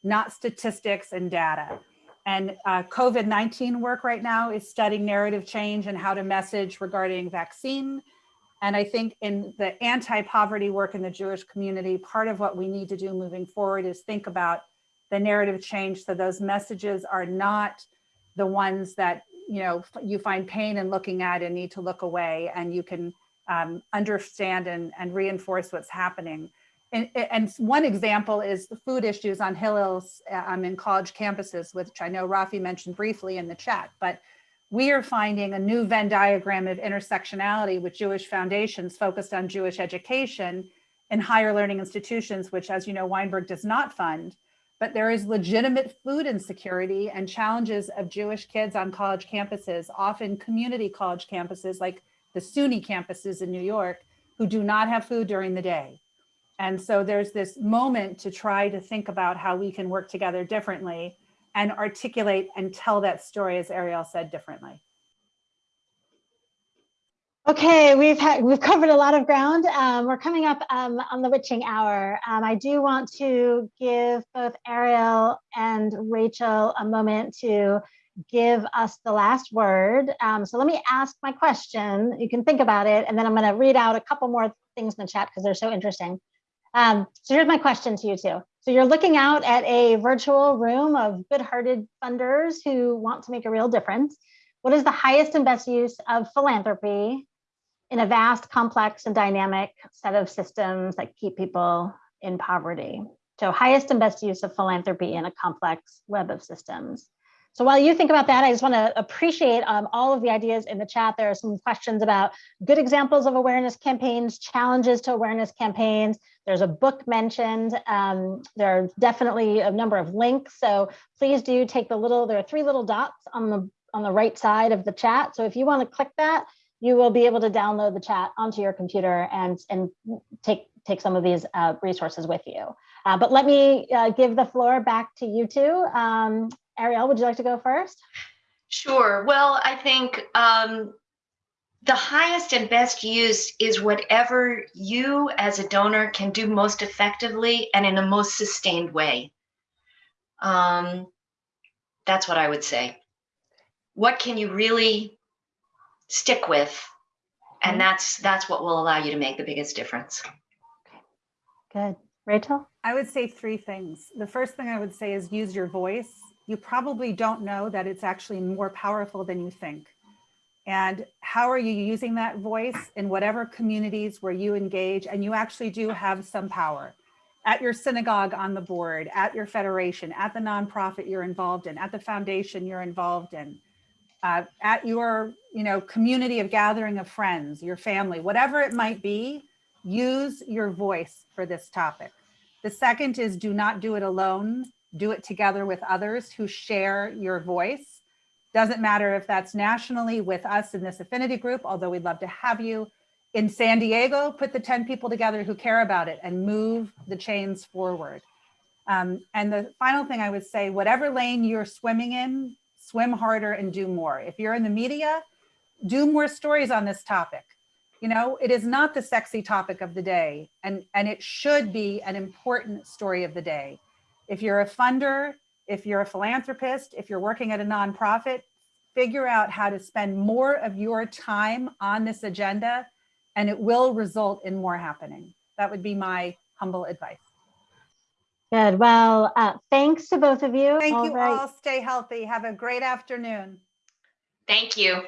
not statistics and data. And uh, COVID-19 work right now is studying narrative change and how to message regarding vaccine. And I think in the anti-poverty work in the Jewish community, part of what we need to do moving forward is think about the narrative change so those messages are not the ones that you know you find pain in looking at and need to look away and you can um, understand and, and reinforce what's happening. And, and, one example is the food issues on Hillels um, in college campuses, which I know Rafi mentioned briefly in the chat, but we are finding a new Venn diagram of intersectionality with Jewish foundations focused on Jewish education in higher learning institutions, which as you know, Weinberg does not fund, but there is legitimate food insecurity and challenges of Jewish kids on college campuses, often community college campuses like the SUNY campuses in New York, who do not have food during the day. And so there's this moment to try to think about how we can work together differently and articulate and tell that story, as Ariel said, differently. Okay, we've had we've covered a lot of ground. Um, we're coming up um, on the witching hour. Um, I do want to give both Ariel and Rachel a moment to give us the last word. Um, so let me ask my question. You can think about it, and then I'm going to read out a couple more things in the chat because they're so interesting. Um, so here's my question to you two. So you're looking out at a virtual room of good-hearted funders who want to make a real difference. What is the highest and best use of philanthropy in a vast, complex, and dynamic set of systems that keep people in poverty. So highest and best use of philanthropy in a complex web of systems. So while you think about that, I just want to appreciate um, all of the ideas in the chat. There are some questions about good examples of awareness campaigns, challenges to awareness campaigns. There's a book mentioned. Um, there are definitely a number of links. So please do take the little, there are three little dots on the on the right side of the chat. So if you want to click that, you will be able to download the chat onto your computer and, and take, take some of these uh, resources with you. Uh, but let me uh, give the floor back to you two. Um, Ariel, would you like to go first? Sure. Well, I think um, the highest and best use is whatever you as a donor can do most effectively and in a most sustained way. Um, that's what I would say. What can you really stick with. And that's that's what will allow you to make the biggest difference. Good. Rachel? I would say three things. The first thing I would say is use your voice. You probably don't know that it's actually more powerful than you think. And how are you using that voice in whatever communities where you engage and you actually do have some power at your synagogue on the board, at your federation, at the nonprofit you're involved in, at the foundation you're involved in uh, at your you know community of gathering of friends, your family, whatever it might be, use your voice for this topic. The second is do not do it alone. Do it together with others who share your voice. Doesn't matter if that's nationally with us in this affinity group, although we'd love to have you. In San Diego, put the 10 people together who care about it and move the chains forward. Um, and the final thing I would say, whatever lane you're swimming in, swim harder and do more. If you're in the media, do more stories on this topic. You know, it is not the sexy topic of the day and, and it should be an important story of the day. If you're a funder, if you're a philanthropist, if you're working at a nonprofit, figure out how to spend more of your time on this agenda and it will result in more happening. That would be my humble advice. Good. Well, uh, thanks to both of you. Thank All you right. all. Stay healthy. Have a great afternoon. Thank you.